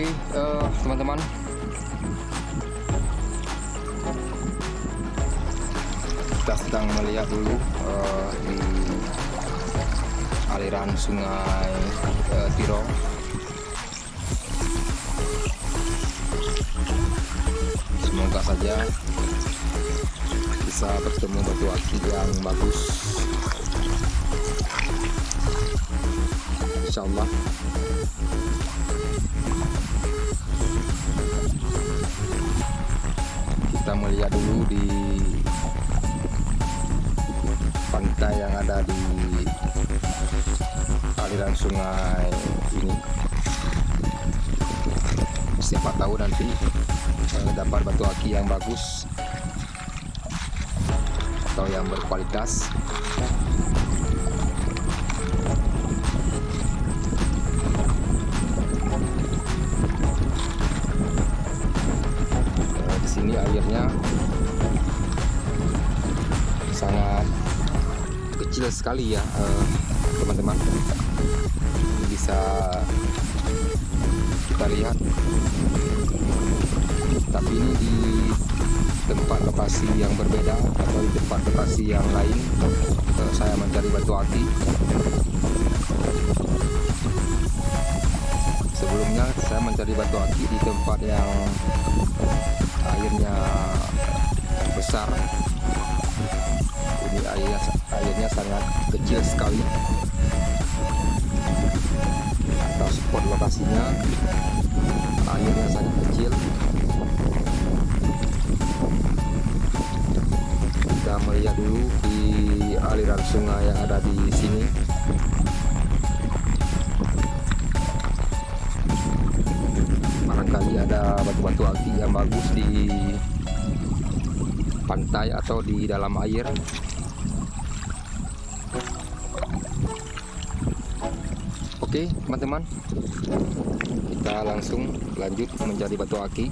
Oke, eh, teman-teman. Kita sedang melihat dulu eh, di aliran sungai eh, Tiro. Semoga saja bisa bertemu batu akik yang bagus. Insya Allah. Kita melihat dulu di pantai yang ada di aliran sungai ini. Siapa tahu nanti eh, dapat batu aki yang bagus atau yang berkualitas kecil sekali ya eh, teman-teman. Ini bisa kita lihat. Tapi ini di tempat lokasi yang berbeda atau di tempat lokasi yang lain. Eh, saya mencari batu aki sebelumnya saya mencari batu aki di tempat yang airnya besar ini airnya airnya sangat kecil sekali. Atau spot lokasinya airnya sangat kecil. Kita melihat dulu di aliran sungai yang ada di sini. Barangkali ada batu-batu akik yang bagus di pantai atau di dalam air. Oke teman-teman. Kita langsung lanjut mencari batu akik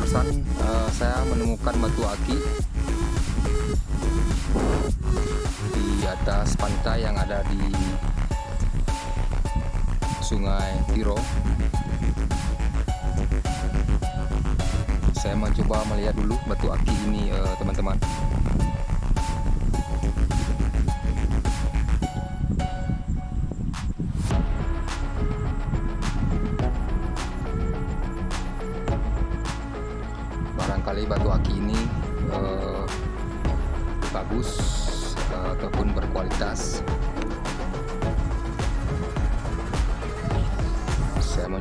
barusan eh, saya menemukan batu aki di atas pantai yang ada di sungai Tiro. Saya mencoba melihat dulu batu aki ini eh, teman-teman. barangkali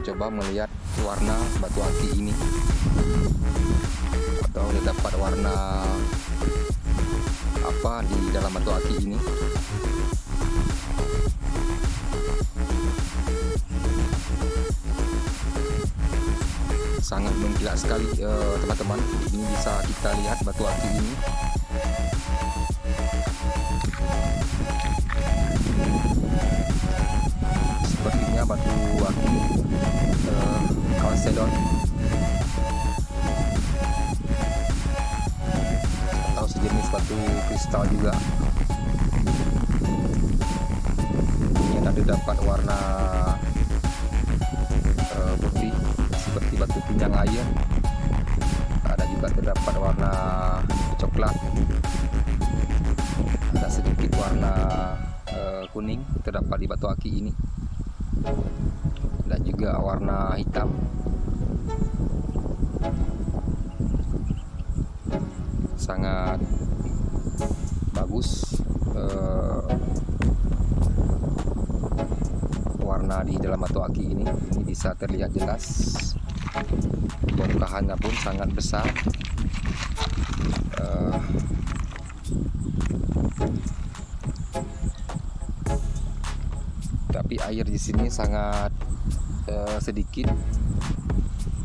mencoba melihat warna batu aki ini. Atau dapat warna apa di dalam batu aki ini. Sangat mengkilat sekali eh, teman-teman. Ini bisa kita lihat batu aki ini. Sepertinya batu aki kalsedon atau sejenis batu kristal juga. Ini ada dapat warna eh, putih seperti batu pinjang air ada juga terdapat warna coklat. Ada sedikit warna eh, kuning terdapat di batu aki ini. Dan juga warna hitam sangat bagus uh, warna di dalam batu aki ini. Ini bisa terlihat jelas. Bongkahannya pun sangat besar. Uh, tapi air di sini sangat uh, sedikit.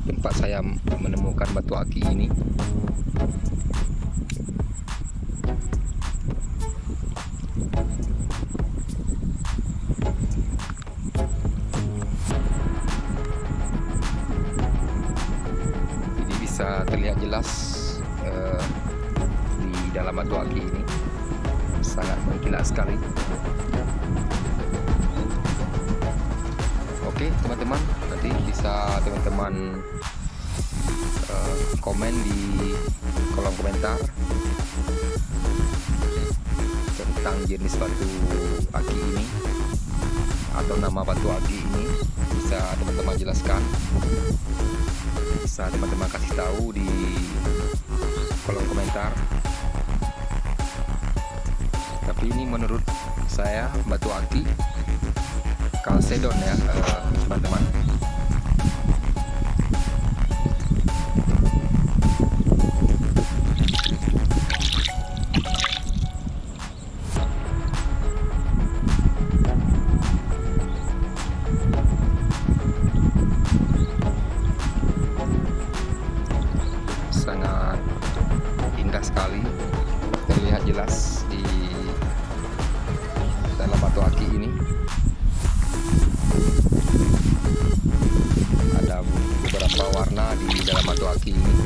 Tempat saya menemukan batu aki ini bisa terlihat jelas uh, di dalam batu aki ini. Sangat mengkilat sekali. Oke teman-teman nanti bisa teman-teman uh, komen di kolom komentar tentang jenis batu aki ini atau nama batu aki ini bisa teman-teman jelaskan. Bisa teman-teman kasih tahu di kolom komentar. Tapi ini menurut saya batu aki kalsedon ya eh, teman-teman uh, jelas di dalam batu aki ini. Ada beberapa warna di dalam batu aki ini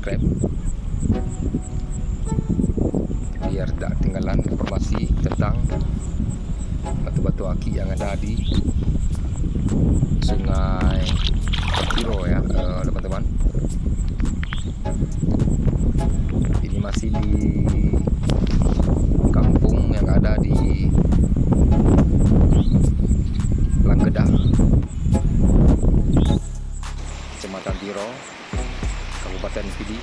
subscribe. Biar tidak ketinggalan informasi tentang batu-batu aki yang ada di sungai Kiro ya eh, teman-teman. Uh, ini masih di kampung yang ada di Langkedah Kecamatan Tiro Kabupaten Pidi